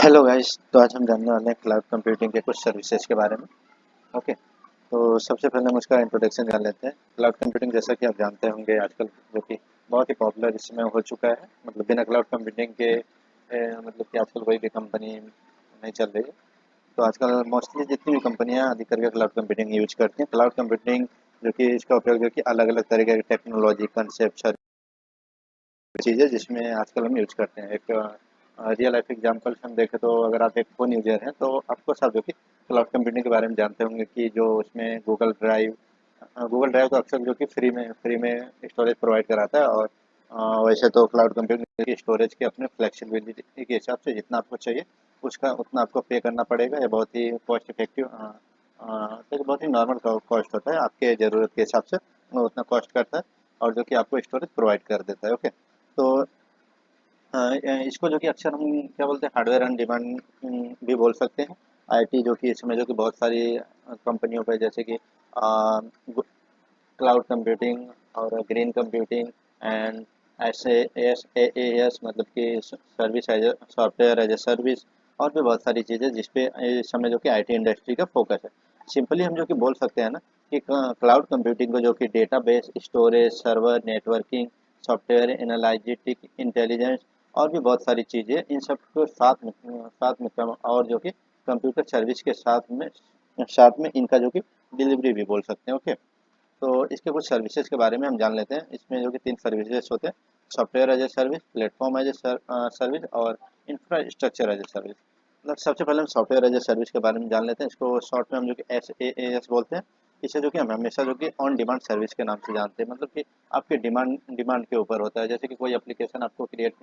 Hello guys तो आज हम जानने वाले हैं क्लाउड कंप्यूटिंग के कुछ सर्विसेज़ के बारे में। ओके तो सबसे पहले हम उसका इंट्रोडक्शन जान लेते हैं। क्लाउड कंप्यूटिंग जैसा कि आप जानते होंगे आजकल जो कि बहुत ही पॉपुलर इसमें हो चुका है। मतलब बिना क्लाउड कंप्यूटिंग के ए, मतलब कि आजकल कोई भी कंपनी नहीं चल रही है। तो आजकल मोस्टली जितनी भी कंपनियाँ अधिक करके क्लाउड कंप्यूटिंग यूज़ करती हैं। क्लाउड कंप्यूटिंग जो कि इसका उपयोग जो कि अलग अलग तरीके की टेक्नोलॉजी कंसेप्ट चीज़ें जिसमें आजकल हम यूज़ करते हैं। एक रियल लाइफ एग्जाम्पल्स हम देखें तो अगर आप एक फ़ोन यूज़र हैं तो आपको सब जो कि क्लाउड कंप्यूटिंग के बारे में जानते होंगे कि जो उसमें गूगल ड्राइव गूगल ड्राइव तो अक्सर जो कि फ्री में फ्री में स्टोरेज प्रोवाइड कराता है और वैसे तो क्लाउड कंप्यूटिंग की स्टोरेज के अपने फ्लेक्सिबिलिटी के हिसाब से जितना आपको चाहिए, उसका उतना आपको पे करना पड़ेगा। ये बहुत ही कॉस्ट इफ़ेक्टिव तो बहुत ही नॉर्मल कॉस्ट होता है। आपके ज़रूरत के हिसाब से उतना कॉस्ट करता है और जो कि आपको स्टोरेज प्रोवाइड कर देता है। ओके तो इसको जो कि अक्सर हम क्या बोलते हैं हार्डवेयर एंड डिमांड भी बोल सकते हैं। आईटी जो कि इसमें जो कि बहुत सारी कंपनियों पर जैसे कि क्लाउड कंप्यूटिंग और green computing and S S A S मतलब कि service as software as a service और भी बहुत सारी चीज़ें जिसपे इस समय जो कि आईटी इंडस्ट्री का फोकस है। सिंपली हम जो कि बोल सकते हैं ना कि क्लाउड कंप्यूटिंग को जो कि database storage server networking software analytic intelligence और भी बहुत सारी चीज़ें इन सबको साथ में साथ में और जो कि कंप्यूटर सर्विस के साथ में साथ में इनका जो कि डिलीवरी भी बोल सकते हैं ओके तो इसके कुछ सर्विसेज़ के बारे में हम जान लेते हैं। इसमें जो कि तीन सर्विसेज़ होते हैं। Software as a service platform as a service और इंफ्रास्ट्रक्चर एज ए सर्विस मतलब सबसे पहले हम सॉफ्टवेयर एज ए सर्विस के बारे में जान लेते हैं। इसको शॉर्ट में हम जो कि एस ए एस बोलते हैं। इसे जो कि हम हमेशा जो कि ऑन डिमांड सर्विस के नाम से जानते हैं। मतलब कि आपके डिमांड डिमांड के ऊपर होता है। जैसे कि कोई एप्लीकेशन आपको क्रिएट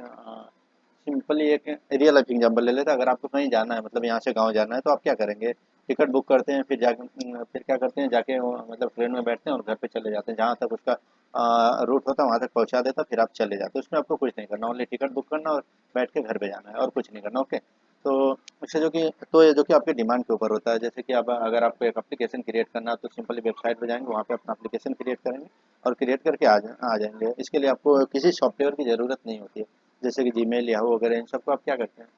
सिंपली एक रियल लाइफ एग्ज़ाम्पल ले लेते हैं। अगर आपको कहीं जाना है मतलब यहाँ से गाँव जाना है तो आप क्या करेंगे? टिकट बुक करते हैं, फिर जाके फिर क्या करते हैं? जाके मतलब ट्रेन में बैठते हैं और घर पे चले जाते हैं। जहाँ तक उसका रूट होता है, वहाँ तक पहुँचा देता फिर आप चले जाते हैं। उसमें आपको कुछ नहीं करना। ओनली टिकट बुक करना और बैठ के घर पे जाना है और कुछ नहीं करना। ओके तो इससे जो कि तो ये जो कि आपके डिमांड के ऊपर होता है। जैसे कि अब अगर आपको एक एप्लीकेशन क्रिएट करना है तो सिंपली वेबसाइट पर जाएँगे, वहाँ पे अपना एप्लीकेशन क्रिएट करेंगे और क्रिएट करके आ जा, आ जाएँगे। इसके लिए आपको किसी सॉफ्टवेयर की ज़रूरत नहीं होती है। जैसे कि जी याहू वगैरह, इन सबको आप क्या करते हैं?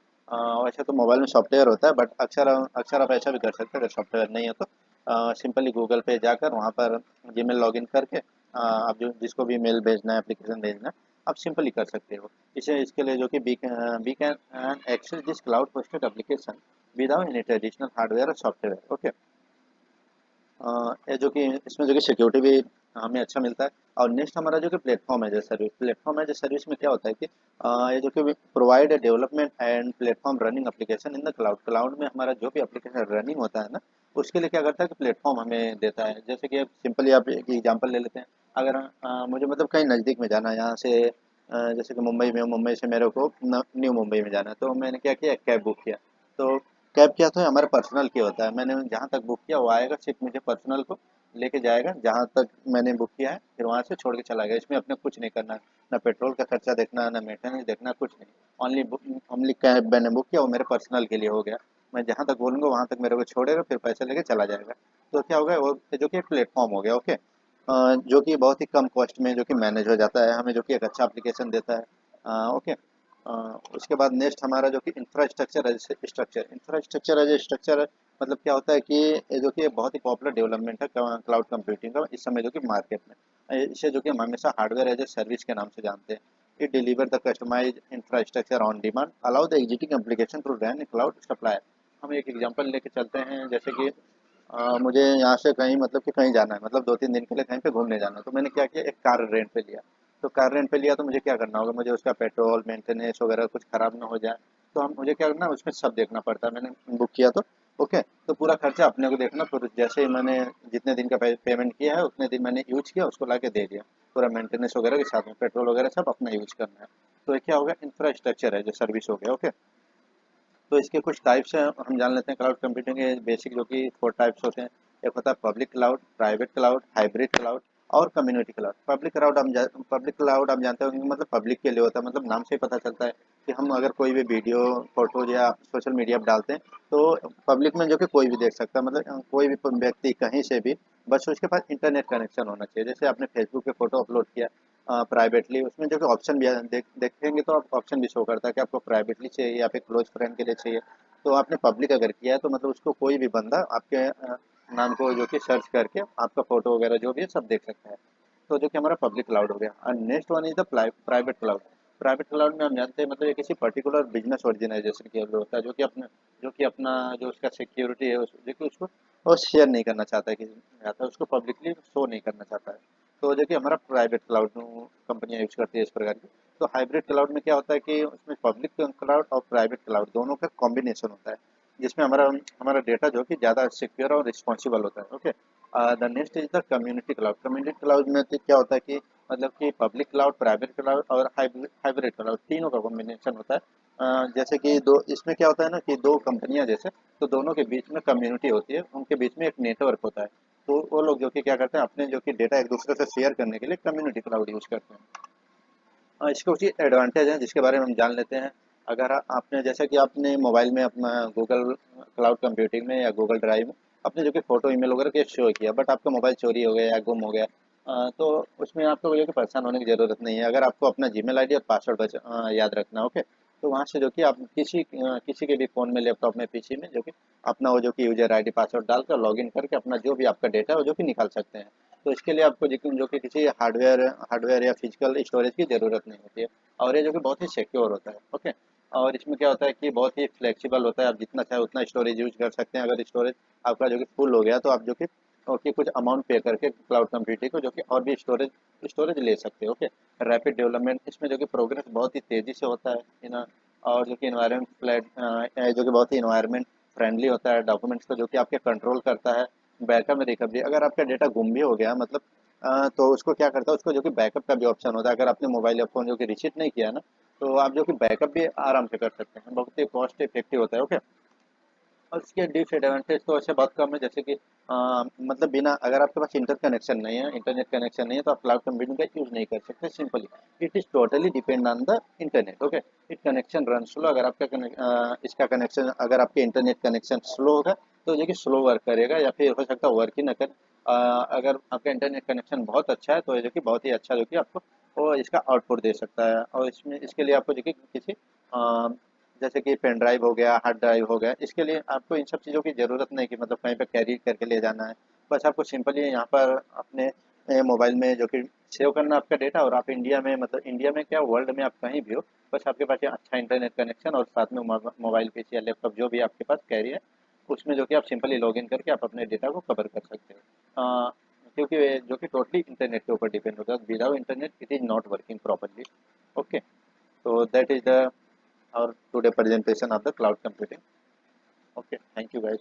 वैसे तो मोबाइल में सॉफ्टवेयर होता है बट अक्सर अक्सर आप ऐसा भी कर सकते हैं, अगर सॉफ्टवेयर नहीं है तो। सिंपली गूगल पे जाकर वहाँ पर जी मेल करके आप जो, जिसको भी मेल भेजना है एप्लीकेशन भेजना है आप सिंपली कर सकते हो। इसे, इसके लिए जो कि we can access this cloud posted application without any traditional hardware और सॉफ्टवेयर ओके जो कि इसमें जो कि सिक्योरिटी भी हमें अच्छा मिलता है। और नेक्स्ट हमारा जो कि प्लेटफॉर्म है जो सर्विस प्लेटफॉर्म एज सर्विस में क्या होता है कि ये जो कि provide development and platform running application in the cloud cloud में हमारा जो भी एप्लीकेशन रनिंग होता है ना उसके लिए क्या करता है कि प्लेटफॉर्म हमें देता है। जैसे कि सिंपली आप एक एग्ज़ाम्पल ले लेते हैं। अगर आ, मुझे मतलब कहीं नज़दीक में जाना है यहाँ से जैसे कि मुंबई में मुंबई से मेरे को न्यू मुंबई में जाना है। तो मैंने क्या किया? कैब बुक किया। तो कैब क्या तो हमारे पर्सनल की होता है। मैंने जहाँ तक बुक किया, वो आएगा, सिर्फ़ मुझे पर्सनल को लेके जाएगा। जहाँ तक मैंने बुक किया है, फिर वहाँ से छोड़ के चला गया। इसमें अपने कुछ नहीं करना, ना पेट्रोल का खर्चा देखना, ना मेंटेनेंस देखना, कुछ नहीं। ओनली ओनली कैब मैंने बुक किया, वो मेरे पर्सनल के लिए हो गया। मैं जहाँ तक बोलूँगा, वहाँ तक मेरे को छोड़ेगा, फिर पैसे लेके चला जाएगा। तो क्या होगा, वो जो कि प्लेटफॉर्म हो गया ओके जो कि बहुत ही कम कॉस्ट में, जो कि मैनेज हो जाता है, हमें जो कि एक अच्छा एप्लीकेशन देता है। ओके उसके बाद नेक्स्ट हमारा जो कि infrastructure as structure infrastructure as structure मतलब क्या होता है कि जो कि बहुत ही पॉपुलर डेवलपमेंट है क्लाउड कंप्यूटिंग का इस समय जो कि मार्केट में। इसे जो कि हम हमेशा हार्डवेयर एज ए सर्विस के नाम से जानते हैं। It deliver the customise infrastructure on demand allow the existing application to run cloud supply हम एक एग्ज़ाम्पल लेके चलते हैं जैसे कि आ, मुझे यहाँ से कहीं मतलब कि कहीं जाना है मतलब दो तीन दिन के लिए कहीं पे घूमने जाना है तो मैंने क्या किया? एक कार रेंट पे लिया। तो कार रेंट पे लिया तो मुझे क्या करना होगा? मुझे उसका पेट्रोल मेंटेनेंस वगैरह कुछ ख़राब ना हो जाए। तो हम, मुझे क्या करना है? उसमें सब देखना पड़ता है। मैंने बुक किया तो। ओके तो पूरा खर्चा अपने को देखना। फिर जैसे ही मैंने जितने दिन का पेमेंट किया है, उतने दिन मैंने यूज़ किया, उसको ला के दे दिया। पूरा मेंटेनेंस वगैरह के साथ में पेट्रोल वगैरह सब अपना यूज़ करना है। तो क्या होगा इंफ्रास्ट्रक्चर है जो सर्विस हो गया ओके तो इसके कुछ टाइप्स हैं, हम जान लेते हैं क्लाउड कंप्यूटिंग के बेसिक जो कि फोर टाइप्स होते हैं। एक होता है public cloud private cloud hybrid cloud और कम्युनिटी क्लाउड पब्लिक क्लाउड हम पब्लिक क्लाउड हम जानते होंगे मतलब पब्लिक के लिए होता है मतलब नाम से ही पता चलता है कि हम अगर कोई भी वीडियो फ़ोटोज़ या सोशल मीडिया पर डालते हैं तो पब्लिक में जो कि कोई भी देख सकता है। मतलब कोई भी व्यक्ति कहीं से भी, बस उसके पास इंटरनेट कनेक्शन होना चाहिए। जैसे आपने फेसबुक पे फ़ोटो अपलोड किया प्राइवेटली उसमें जो कि ऑप्शन भी देख, देखेंगे तो आप ऑप्शन भी शो करता है कि आपको प्राइवेटली चाहिए या फिर क्लोज फ्रेंड के लिए चाहिए। तो आपने पब्लिक अगर किया है तो मतलब उसको कोई भी बंदा आपके नाम को जो कि सर्च करके आपका फ़ोटो वगैरह जो भी है, सब देख सकते हैं। तो जो कि हमारा पब्लिक क्लाउड हो गया। And next one is the private cloud private cloud में हम जानते हैं मतलब ये किसी पर्टिकुलर बिज़नेस ऑर्गेनाइजेशन के होता है, जो कि अपना, जो कि अपना, जो उसका सिक्योरिटी है जो कि उसको, वो शेयर नहीं करना चाहता है किसी आता है उसको पब्लिकली शो नहीं करना चाहता है। तो जो कि हमारा प्राइवेट क्लाउड कंपनियाँ यूज़ करती है इस प्रकार की। तो हाइब्रिड क्लाउड में क्या होता है कि उसमें पब्लिक क्लाउड और प्राइवेट क्लाउड दोनों का कॉम्बिनेशन होता है। जिसमें हमारा हमारा डेटा जो कि ज़्यादा सिक्योर और रिस्पॉन्सिबल होता है okay the next is the community cloud community cloud में तो क्या होता है कि मतलब कि पब्लिक क्लाउड प्राइवेट क्लाउड और हाइब्रिड क्लाउड तीनों का कॉम्बिनेशन होता है। Uh, जैसे कि दो इसमें क्या होता है ना कि दो कंपनियाँ जैसे तो दोनों के बीच में कम्युनिटी होती है उनके बीच में एक नेटवर्क होता है। तो वो लोग जो कि क्या करते हैं अपने जो कि डेटा एक दूसरे से शेयर करने के लिए कम्युनिटी क्लाउड यूज़ करते हैं। इसके कुछ एडवांटेज हैं जिसके बारे में हम जान लेते हैं। अगर आपने, जैसा कि आपने मोबाइल में अपना गूगल क्लाउड कंप्यूटिंग में या गूगल ड्राइव में अपने जो कि फ़ोटो ईमेल वगैरह के शो किया बट आपका मोबाइल चोरी हो गया या गुम हो गया तो उसमें आपको जो कि परेशान होने की ज़रूरत नहीं है। अगर आपको अपना जी मेल और पासवर्ड याद रखना ओके तो वहाँ से जो कि आप किसी किसी के भी फ़ोन में लैपटॉप में पीछे में जो कि अपना वो जो कि यूज़र आईडी पासवर्ड डालकर लॉगिन करके अपना जो भी आपका डेटा है वो जो कि निकाल सकते हैं। तो इसके लिए आपको जो कि किसी हार्डवेयर हार्डवेयर या फ़िज़िकल स्टोरेज की ज़रूरत नहीं होती है और ये जो कि बहुत ही सिक्योर होता है ओके और इसमें क्या होता है कि बहुत ही फ्लेक्सिबल होता है। आप जितना चाहे उतना स्टोरेज यूज़ कर सकते हैं। अगर स्टोरेज आपका जो कि फुल हो गया तो आप जो कि, ओके, कुछ अमाउंट पे करके क्लाउड कंप्यूटिंग को जो कि और भी स्टोरेज स्टोरेज ले सकते हैं। ओके रैपिड डेवलपमेंट इसमें जो कि प्रोग्रेस बहुत ही तेज़ी से होता है ना और जो कि इन्वायरमेंट फ्लैट जो कि बहुत ही इन्वायरमेंट फ्रेंडली होता है। डॉक्यूमेंट्स को जो कि आपके कंट्रोल करता है। बैकअप में रिकवरी अगर आपका डेटा गुम भी हो गया मतलब तो उसको क्या करता है, उसको जो कि बैकअप का भी ऑप्शन होता है। अगर आपने मोबाइल या फ़ोन जो कि रिसीव नहीं किया ना तो आप जो कि बैकअप भी आराम से कर सकते हैं। बहुत ही कॉस्ट इफ़ेक्टिव होता है ओके और इसके डिसएडवांटेज तो ऐसे बहुत कम है जैसे कि आ, मतलब बिना अगर आपके पास इंटर कनेक्शन नहीं है इंटरनेट कनेक्शन नहीं है तो आप क्लाउड कंप्यूटिंग का यूज़ नहीं कर सकते simply it is totally depend on the internet okay it connection run slow अगर आपका इसका कनेक्शन अगर आपके इंटरनेट कनेक्शन स्लो होगा तो जो कि स्लो वर्क करेगा या फिर हो सकता है वर्क ही ना करे। अगर आपका इंटरनेट कनेक्शन बहुत अच्छा है तो जो कि बहुत ही अच्छा जो कि आपको वो इसका आउटपुट दे सकता है। और इसमें, इसके लिए आपको देखिए किसी जैसे कि पेन ड्राइव हो गया हार्ड ड्राइव हो गया, इसके लिए आपको इन सब चीज़ों की ज़रूरत नहीं कि मतलब कहीं पर कैरी करके ले जाना है। बस आपको सिंपली यहाँ पर अपने मोबाइल में जो कि सेव करना आपका डेटा और आप इंडिया में मतलब इंडिया में क्या वर्ल्ड में आप कहीं भी हो, बस आपके पास अच्छा इंटरनेट कनेक्शन और साथ में मोबाइल पीसी या लैपटॉप जो भी आपके पास कैरी है, उसमें जो कि आप सिंपली लॉगिन करके आप अपने डेटा को कवर कर सकते हो। क्योंकि जो कि टोटली इंटरनेट के ऊपर डिपेंड होता है without internet it is not working properly okay तो that is the our today presentation of the cloud computing okay thank you guys